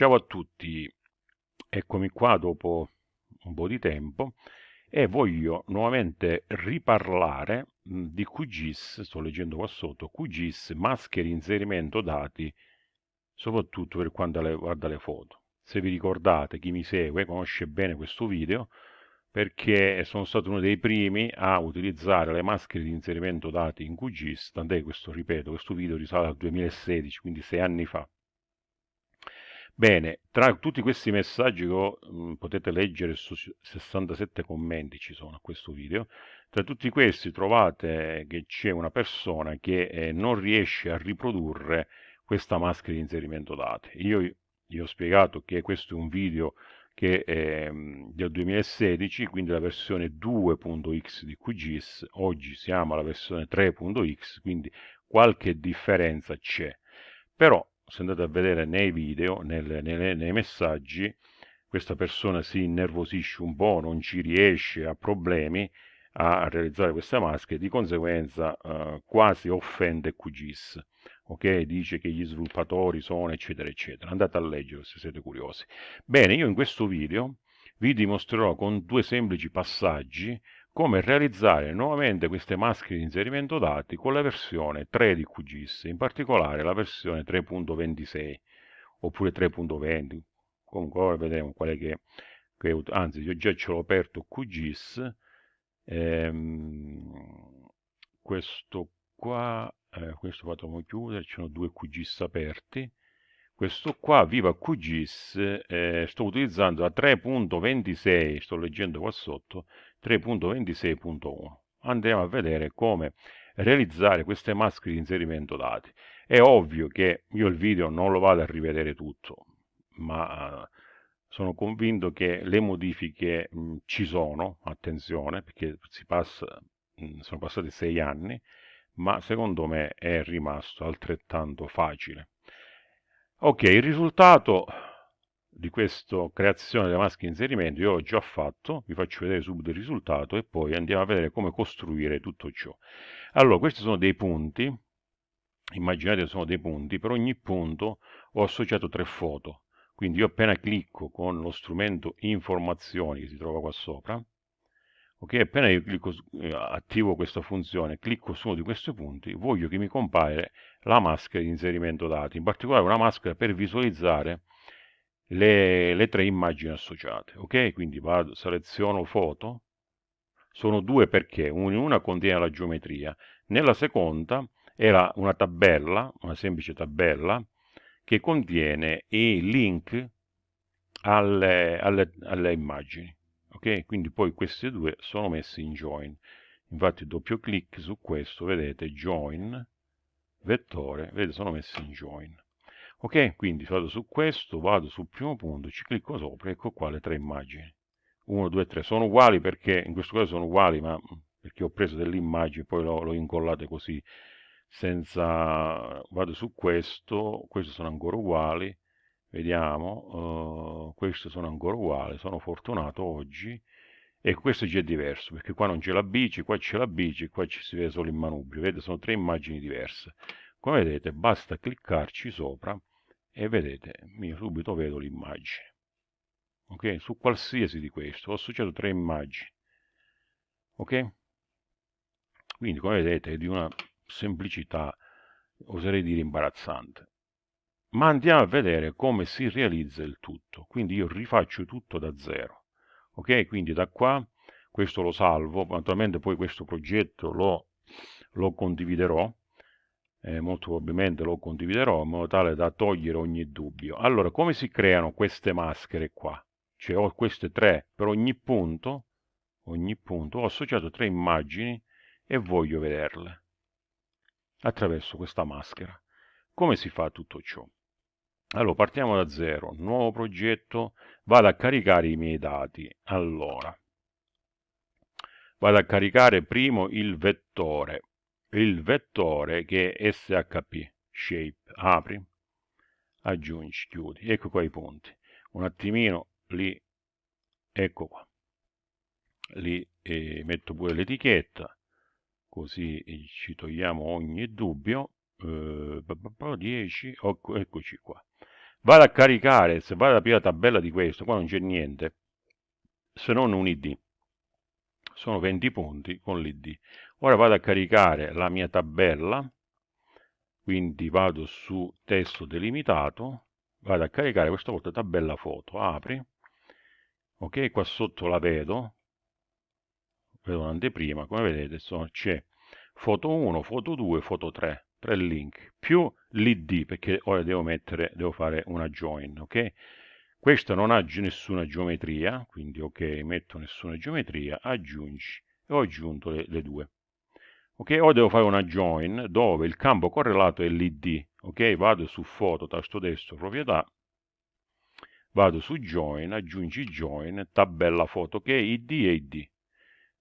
Ciao a tutti, eccomi qua dopo un po' di tempo e voglio nuovamente riparlare di QGIS, sto leggendo qua sotto, QGIS, maschere inserimento dati, soprattutto per quanto riguarda le foto. Se vi ricordate, chi mi segue conosce bene questo video, perché sono stato uno dei primi a utilizzare le maschere di inserimento dati in QGIS, tant'è questo, ripeto, questo video risale al 2016, quindi sei anni fa. Bene, tra tutti questi messaggi che mh, potete leggere su 67 commenti ci sono a questo video, tra tutti questi trovate che c'è una persona che eh, non riesce a riprodurre questa maschera di inserimento dati. Io gli ho spiegato che questo è un video che è del 2016, quindi la versione 2.x di QGIS, oggi siamo alla versione 3.x, quindi qualche differenza c'è. Però se andate a vedere nei video, nelle, nelle, nei messaggi, questa persona si innervosisce un po', non ci riesce, ha problemi a realizzare queste maschere, di conseguenza eh, quasi offende QGIS, ok? Dice che gli sviluppatori sono eccetera eccetera. Andate a leggere se siete curiosi. Bene, io in questo video vi dimostrerò con due semplici passaggi come realizzare nuovamente queste maschere di inserimento dati con la versione 3 di QGIS, in particolare la versione 3.26 oppure 3.20, comunque ora vedremo qual è che, che anzi io già ce l'ho aperto QGIS, ehm, questo qua, eh, questo fatemi chiudere, ci sono due QGIS aperti, questo qua, Viva QGIS, eh, sto utilizzando la 3.26, sto leggendo qua sotto, 3.26.1. Andiamo a vedere come realizzare queste maschere di inserimento dati. È ovvio che io il video non lo vado a rivedere tutto, ma sono convinto che le modifiche mh, ci sono, attenzione, perché passa, mh, sono passati sei anni, ma secondo me è rimasto altrettanto facile. Ok, il risultato di questa creazione delle maschere di inserimento io ho già fatto, vi faccio vedere subito il risultato e poi andiamo a vedere come costruire tutto ciò. Allora, questi sono dei punti, immaginate sono dei punti, per ogni punto ho associato tre foto, quindi io appena clicco con lo strumento informazioni che si trova qua sopra, ok, appena io clicco, eh, attivo questa funzione, clicco su uno di questi punti, voglio che mi compare la maschera di inserimento dati, in particolare una maschera per visualizzare le, le tre immagini associate. Ok, quindi vado, seleziono foto, sono due perché una contiene la geometria, nella seconda era una tabella, una semplice tabella, che contiene i link alle, alle, alle immagini. Ok, quindi poi queste due sono messe in join. Infatti doppio clic su questo, vedete, join, vettore, vedete, sono messe in join. Ok? Quindi vado su questo vado sul primo punto ci clicco sopra ecco qua le tre immagini. 1 2 3 sono uguali perché in questo caso sono uguali ma perché ho preso delle immagini poi l'ho incollate così senza vado su questo queste sono ancora uguali vediamo uh, queste sono ancora uguali sono fortunato oggi e questo già è diverso perché qua non c'è la bici qua c'è la bici qua ci si vede solo il manubrio vedete sono tre immagini diverse come vedete basta cliccarci sopra e vedete, io subito vedo l'immagine. Ok? Su qualsiasi di questo ho associato tre immagini. Ok? Quindi come vedete è di una semplicità, oserei dire imbarazzante. Ma andiamo a vedere come si realizza il tutto. Quindi io rifaccio tutto da zero. Ok? Quindi da qua questo lo salvo, naturalmente poi questo progetto lo, lo condividerò eh, molto probabilmente lo condividerò in modo tale da togliere ogni dubbio. Allora, come si creano queste maschere qua? Cioè ho queste tre per ogni punto, ogni punto, ho associato tre immagini e voglio vederle attraverso questa maschera. Come si fa tutto ciò? Allora, partiamo da zero, nuovo progetto, vado a caricare i miei dati. Allora, vado a caricare primo il vettore, il vettore che è shp, shape, apri, aggiungi, chiudi, ecco qua i punti. Un attimino li, ecco qua, li eh, metto pure l'etichetta, così ci togliamo ogni dubbio, eh, 10, eccoci qua. Vado a caricare, se vado ad aprire la tabella di questo, qua non c'è niente, se non un id. Sono 20 punti con l'id. Ora vado a caricare la mia tabella, quindi vado su testo delimitato, vado a caricare questa volta tabella foto, apri, ok, qua sotto la vedo, vedo un'anteprima, come vedete c'è foto 1, foto 2, foto 3, tre link, più l'id, perché ora devo mettere, devo fare una join, ok? Questo non ha nessuna geometria, quindi ok, metto nessuna geometria, aggiungi, e ho aggiunto le, le due. Ok, ora devo fare una join dove il campo correlato è l'id, ok? Vado su foto, tasto destro, proprietà, vado su join, aggiungi join, tabella foto, ok? id e id.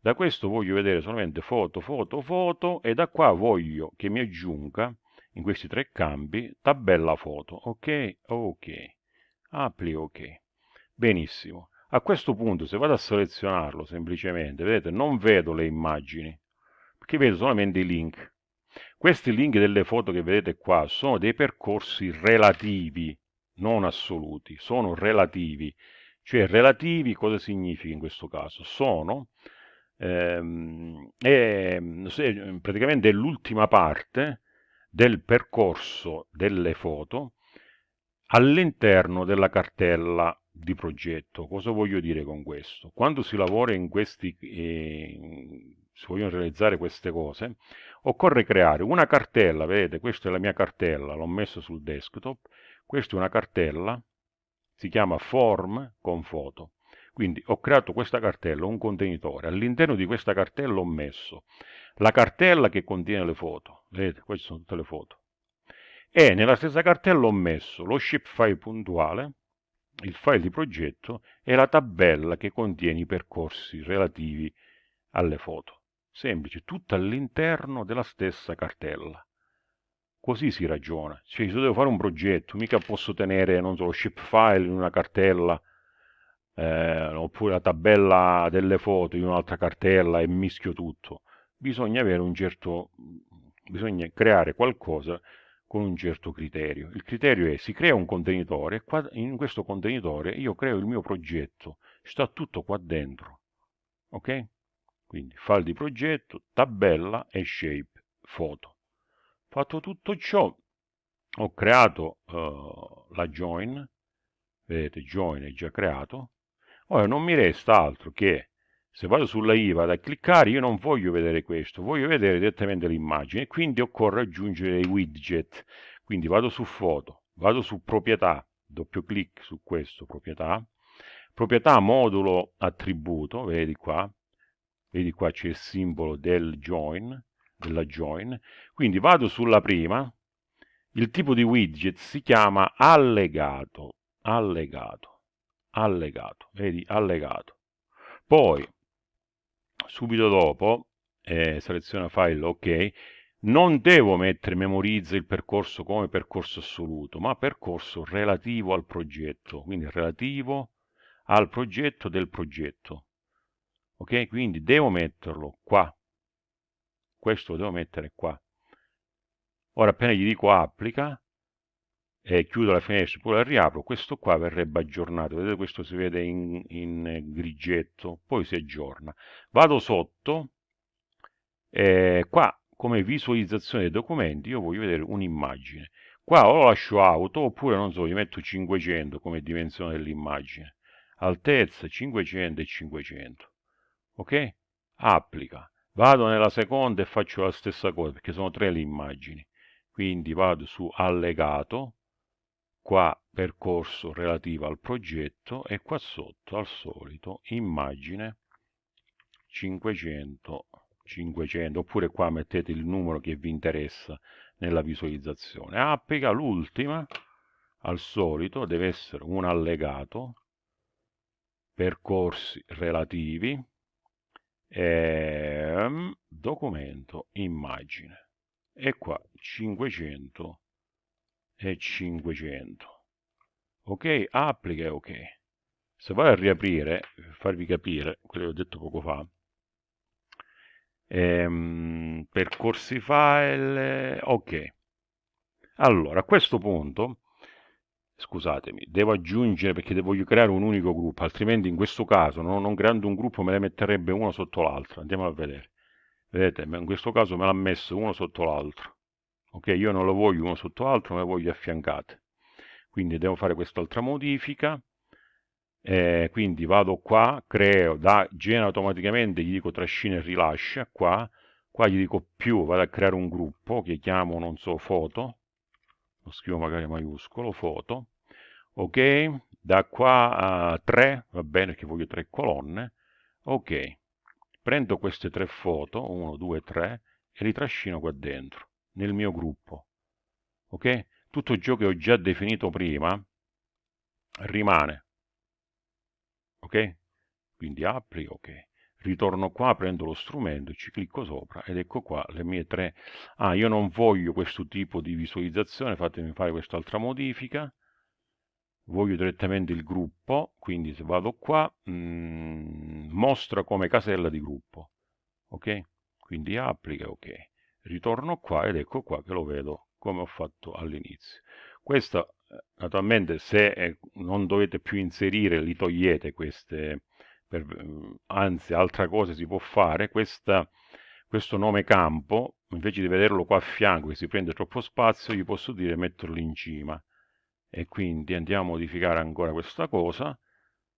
Da questo voglio vedere solamente foto, foto, foto e da qua voglio che mi aggiunga in questi tre campi tabella foto, ok? Ok. Apri ok. Benissimo. A questo punto se vado a selezionarlo semplicemente vedete non vedo le immagini perché vedo solamente i link. Questi link delle foto che vedete qua sono dei percorsi relativi non assoluti sono relativi. Cioè relativi cosa significa in questo caso? Sono ehm, è, praticamente l'ultima parte del percorso delle foto all'interno della cartella di progetto. Cosa voglio dire con questo? Quando si lavora in questi, eh, si vogliono realizzare queste cose, occorre creare una cartella, vedete, questa è la mia cartella, l'ho messa sul desktop, questa è una cartella, si chiama form con foto. Quindi ho creato questa cartella, un contenitore, all'interno di questa cartella ho messo la cartella che contiene le foto, vedete, queste sono tutte le foto, e nella stessa cartella ho messo lo shapefile puntuale, il file di progetto e la tabella che contiene i percorsi relativi alle foto. Semplice, tutto all'interno della stessa cartella. Così si ragiona. Cioè, se devo fare un progetto, mica posso tenere, non so, lo shapefile in una cartella, eh, oppure la tabella delle foto in un'altra cartella e mischio tutto. Bisogna avere un certo... bisogna creare qualcosa con un certo criterio. Il criterio è si crea un contenitore e in questo contenitore io creo il mio progetto, sta tutto qua dentro. Ok? Quindi file di progetto, tabella e shape, foto. Fatto tutto ciò, ho creato uh, la join, vedete join è già creato, ora non mi resta altro che se vado sulla I vado a cliccare, io non voglio vedere questo, voglio vedere direttamente l'immagine, quindi occorre aggiungere i widget. Quindi vado su foto, vado su proprietà, doppio clic su questo, proprietà, proprietà modulo attributo, vedi qua, vedi qua c'è il simbolo del join, della join, quindi vado sulla prima, il tipo di widget si chiama allegato, allegato, allegato, vedi, allegato. Poi subito dopo eh, seleziona file ok non devo mettere memorizza il percorso come percorso assoluto ma percorso relativo al progetto quindi relativo al progetto del progetto ok? Quindi devo metterlo qua. Questo lo devo mettere qua. Ora appena gli dico applica e chiudo la finestra poi la riapro. Questo qua verrebbe aggiornato. Vedete questo si vede in, in grigetto poi si aggiorna. Vado sotto. E qua come visualizzazione dei documenti io voglio vedere un'immagine. Qua o lascio auto oppure non so gli metto 500 come dimensione dell'immagine. Altezza 500 e 500 ok? Applica. Vado nella seconda e faccio la stessa cosa perché sono tre le immagini. Quindi vado su allegato qua percorso relativo al progetto e qua sotto al solito immagine 500 500 oppure qua mettete il numero che vi interessa nella visualizzazione. Applica l'ultima al solito deve essere un allegato percorsi relativi e, ehm, documento immagine. E qua 500 e 500 ok applica e ok se vado a riaprire per farvi capire quello che ho detto poco fa ehm, percorsi file ok allora a questo punto scusatemi, devo aggiungere perché voglio creare un unico gruppo, altrimenti in questo caso no, non creando un gruppo me le metterebbe uno sotto l'altro. Andiamo a vedere. Vedete, in questo caso me l'ha messo uno sotto l'altro. Ok, io non lo voglio uno sotto l'altro, ma lo voglio affiancate. Quindi devo fare quest'altra modifica. Eh, quindi vado qua, creo, da genera automaticamente, gli dico trascina e rilascia, qua, qua gli dico più, vado a creare un gruppo che chiamo, non so, foto, lo scrivo magari maiuscolo, foto, ok, da qua a 3, va bene che voglio tre colonne, ok, prendo queste tre foto, 1, 2, 3, e li trascino qua dentro, nel mio gruppo, ok? Tutto ciò che ho già definito prima rimane, ok? Quindi apri, ok. Ritorno qua, prendo lo strumento, ci clicco sopra ed ecco qua le mie tre... Ah, io non voglio questo tipo di visualizzazione, fatemi fare quest'altra modifica voglio direttamente il gruppo, quindi se vado qua, mh, mm, mostra come casella di gruppo, ok? Quindi applica, ok. Ritorno qua ed ecco qua che lo vedo come ho fatto all'inizio. Questo, eh, naturalmente, se eh, non dovete più inserire, li togliete queste, per, mm, anzi, altra cosa si può fare, questa, questo nome campo, invece di vederlo qua a fianco che si prende troppo spazio, gli posso dire metterlo in cima. E quindi andiamo a modificare ancora questa cosa.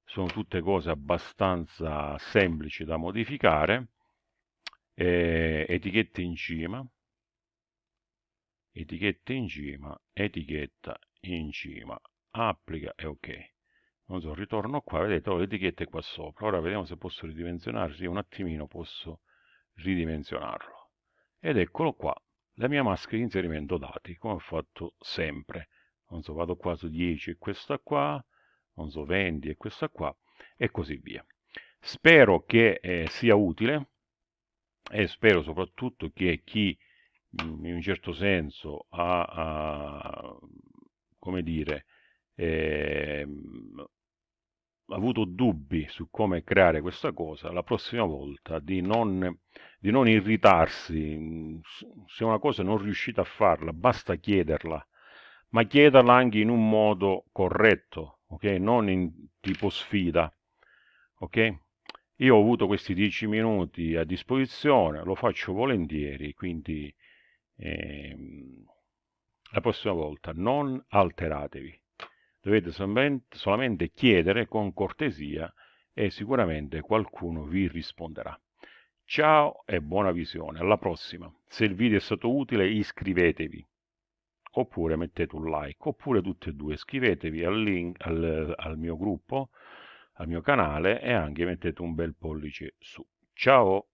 Sono tutte cose abbastanza semplici da modificare eh, etichette in cima. Etichette in cima etichetta in cima. Applica e ok. Non so ritorno qua vedete ho le etichette qua sopra. Ora vediamo se posso ridimensionare sì un attimino posso ridimensionarlo. Ed eccolo qua la mia maschera di inserimento dati come ho fatto sempre. Non so, vado qua su 10 e questa qua, non so, 20 e questa qua, e così via. Spero che eh, sia utile e spero soprattutto che chi mm, in un certo senso ha, ha come dire, eh, avuto dubbi su come creare questa cosa, la prossima volta di non, di non irritarsi, mm, se una cosa non riuscite a farla, basta chiederla ma chiederla anche in un modo corretto, ok? Non in tipo sfida, ok? Io ho avuto questi 10 minuti a disposizione, lo faccio volentieri, quindi ehm, la prossima volta non alteratevi. Dovete solamente chiedere con cortesia e sicuramente qualcuno vi risponderà. Ciao e buona visione, alla prossima. Se il video è stato utile iscrivetevi oppure mettete un like, oppure tutte e due, iscrivetevi al, link, al, al mio gruppo, al mio canale e anche mettete un bel pollice su. Ciao!